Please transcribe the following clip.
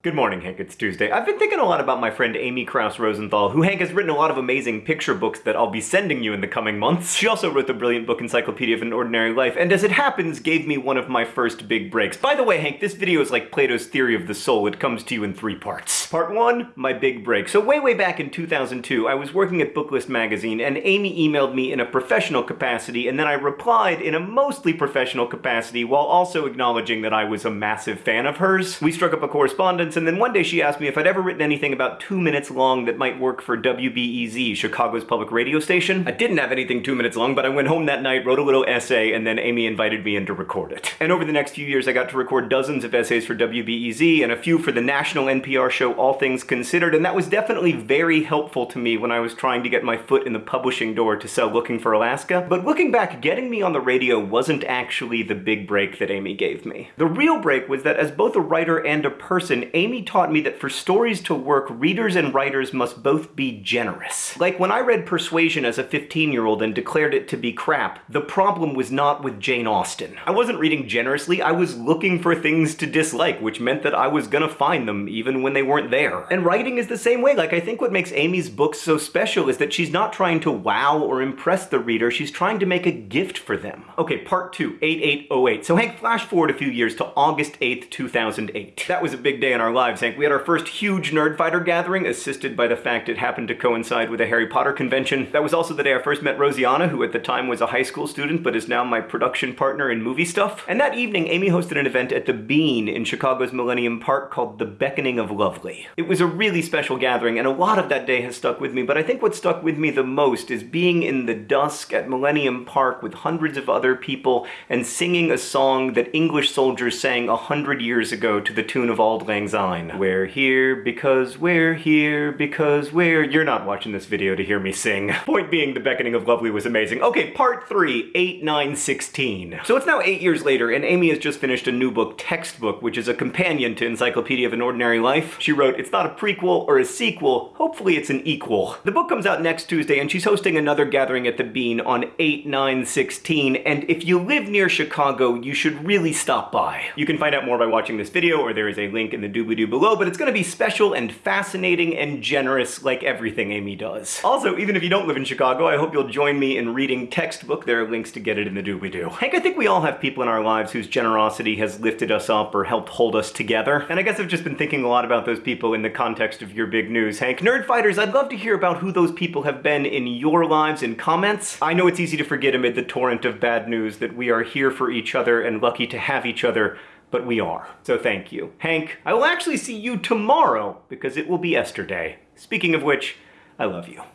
Good morning, Hank. It's Tuesday. I've been thinking a lot about my friend Amy Krouse Rosenthal, who Hank has written a lot of amazing picture books that I'll be sending you in the coming months. She also wrote the brilliant book Encyclopedia of an Ordinary Life, and as it happens, gave me one of my first big breaks. By the way, Hank, this video is like Plato's theory of the soul. It comes to you in three parts. Part one, my big break. So way, way back in 2002, I was working at Booklist magazine, and Amy emailed me in a professional capacity, and then I replied in a mostly professional capacity while also acknowledging that I was a massive fan of hers. We struck up a correspondence, and then one day she asked me if I'd ever written anything about two minutes long that might work for WBEZ, Chicago's public radio station. I didn't have anything two minutes long, but I went home that night, wrote a little essay, and then Amy invited me in to record it. And over the next few years, I got to record dozens of essays for WBEZ and a few for the national NPR show All Things Considered, and that was definitely very helpful to me when I was trying to get my foot in the publishing door to sell Looking for Alaska. But looking back, getting me on the radio wasn't actually the big break that Amy gave me. The real break was that as both a writer and a person, Amy taught me that for stories to work, readers and writers must both be generous. Like when I read Persuasion as a 15-year-old and declared it to be crap, the problem was not with Jane Austen. I wasn't reading generously, I was looking for things to dislike, which meant that I was gonna find them even when they weren't there. And writing is the same way. Like, I think what makes Amy's books so special is that she's not trying to wow or impress the reader, she's trying to make a gift for them. Okay, part two, 8808. So Hank, flash forward a few years to August 8th, 2008. That was a big day in our lives, Hank. We had our first huge Nerdfighter gathering, assisted by the fact it happened to coincide with a Harry Potter convention. That was also the day I first met Rosianna, who at the time was a high school student, but is now my production partner in movie stuff. And that evening, Amy hosted an event at the Bean in Chicago's Millennium Park called The Beckoning of Lovely. It was a really special gathering, and a lot of that day has stuck with me, but I think what stuck with me the most is being in the dusk at Millennium Park with hundreds of other people and singing a song that English soldiers sang a hundred years ago to the tune of Auld Lang Syne, where here because we're here because we're... You're not watching this video to hear me sing. Point being, The Beckoning of Lovely was amazing. Okay, part 3, 8, 9, 16. So it's now 8 years later, and Amy has just finished a new book, Textbook, which is a companion to Encyclopedia of an Ordinary Life. She wrote, it's not a prequel or a sequel, hopefully it's an equal. The book comes out next Tuesday, and she's hosting another gathering at the Bean on 8, 9, 16, and if you live near Chicago, you should really stop by. You can find out more by watching this video, or there is a link in the doobly-doo below, but it's gonna be special and fascinating and generous like everything Amy does. Also, even if you don't live in Chicago, I hope you'll join me in reading Textbook. There are links to get it in the doobly-doo. Hank, I think we all have people in our lives whose generosity has lifted us up or helped hold us together. And I guess I've just been thinking a lot about those people in the context of your big news, Hank. Nerdfighters, I'd love to hear about who those people have been in your lives in comments. I know it's easy to forget amid the torrent of bad news that we are here for each other and lucky to have each other but we are. So thank you. Hank, I will actually see you tomorrow because it will be Esther Day. Speaking of which, I love you.